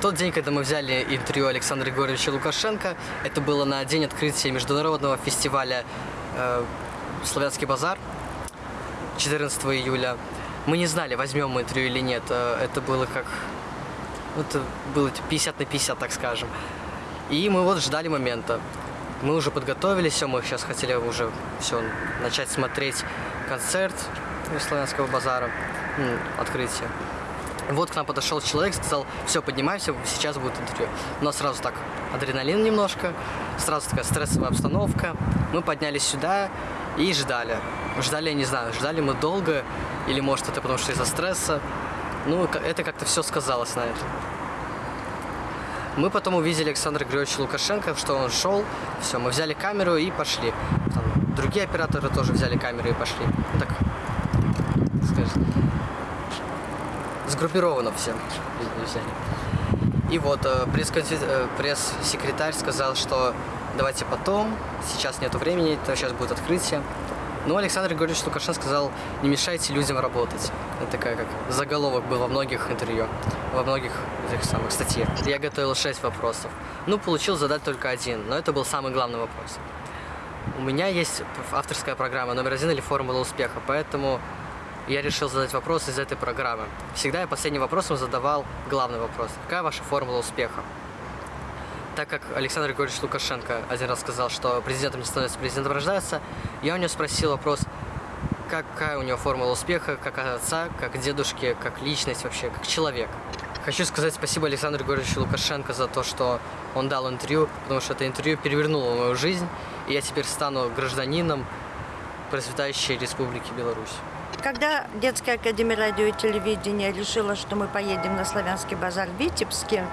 Тот день, когда мы взяли интервью Александра Григорьевича Лукашенко, это было на день открытия международного фестиваля э, «Славянский базар» 14 июля. Мы не знали, возьмем мы интервью или нет. Э, Это было как... ну, Это было типа 50 на 50, так скажем. И мы вот ждали момента. Мы уже подготовились, все, мы сейчас хотели уже все начать смотреть концерт славянского базара, открытие. Вот к нам подошел человек, сказал, все, поднимайся, сейчас будет интервью. У нас сразу так адреналин немножко, сразу такая стрессовая обстановка. Мы поднялись сюда и ждали. Ждали, я не знаю, ждали мы долго, или может это потому что из-за стресса. Ну, это как-то все сказалось на этом. Мы потом увидели Александра Григорьевича Лукашенко, что он шел. Все, мы взяли камеру и пошли. Там другие операторы тоже взяли камеру и пошли. Ну так, скажем, сгруппировано все. И вот э, э, пресс-секретарь сказал, что давайте потом, сейчас нету времени, то сейчас будет открытие. Но Александр Григорьевич Лукашенко сказал, не мешайте людям работать. Это такая как заголовок был во многих интервью, во многих этих самых статьях. Я готовил шесть вопросов. Ну, получил задать только один, но это был самый главный вопрос. У меня есть авторская программа номер один или формула успеха, поэтому я решил задать вопрос из этой программы. Всегда я последним вопросом задавал главный вопрос. Какая ваша формула успеха? Так как Александр Григорьевич Лукашенко один раз сказал, что президентом не становится, президентом рождается, я у него спросил вопрос, какая у него формула успеха, как отца, как дедушки, как личность вообще, как человек. Хочу сказать спасибо Александру Григорьевичу Лукашенко за то, что он дал интервью, потому что это интервью перевернуло мою жизнь, и я теперь стану гражданином процветающей Республики Беларусь. Когда детская академия радио и телевидения решила, что мы поедем на Славянский базар в Витебске,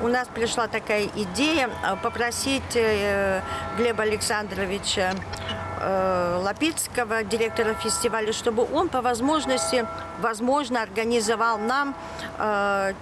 у нас пришла такая идея э, попросить э, Глеба Александровича э, Лапицкого, директора фестиваля, чтобы он по возможности, возможно, организовал нам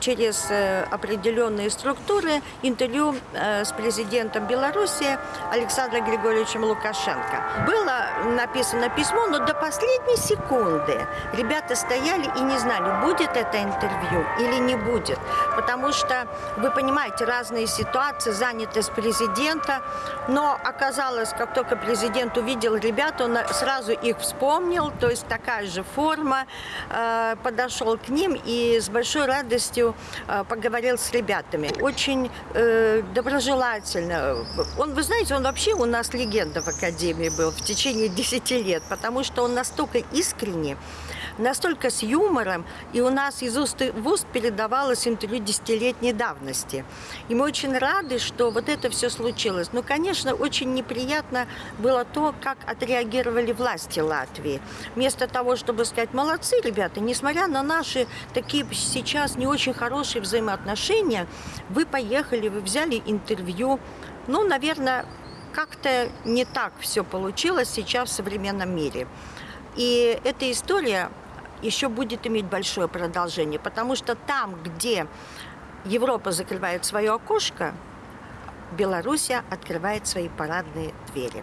через э, определенные структуры интервью э, с президентом Беларуси Александром Григорьевичем Лукашенко. Было написано письмо, но до последней секунды ребята стояли и не знали, будет это интервью или не будет. Потому что, вы понимаете, разные ситуации, занятость президента. Но оказалось, как только президент увидел ребят, он сразу их вспомнил, то есть такая же форма, э, подошел к ним и с большой радостью э, поговорил с ребятами. Очень э, доброжелательно. Он, вы знаете, он вообще у нас легенда в Академии был в течение 10 лет, потому что он настолько искренне, настолько с юмором, и у нас из уст в уст передавалось интервью десятилетней давности. И мы очень рады, что вот это все случилось. Ну, конечно, очень неприятно было то, как отреагировали власти Латвии. Вместо того, чтобы сказать, молодцы, ребята, несмотря на наши такие сейчас не очень хорошие взаимоотношения, вы поехали, вы взяли интервью. Ну, наверное, как-то не так все получилось сейчас в современном мире. И эта история еще будет иметь большое продолжение, потому что там, где Европа закрывает свое окошко, Белоруссия открывает свои парадные двери.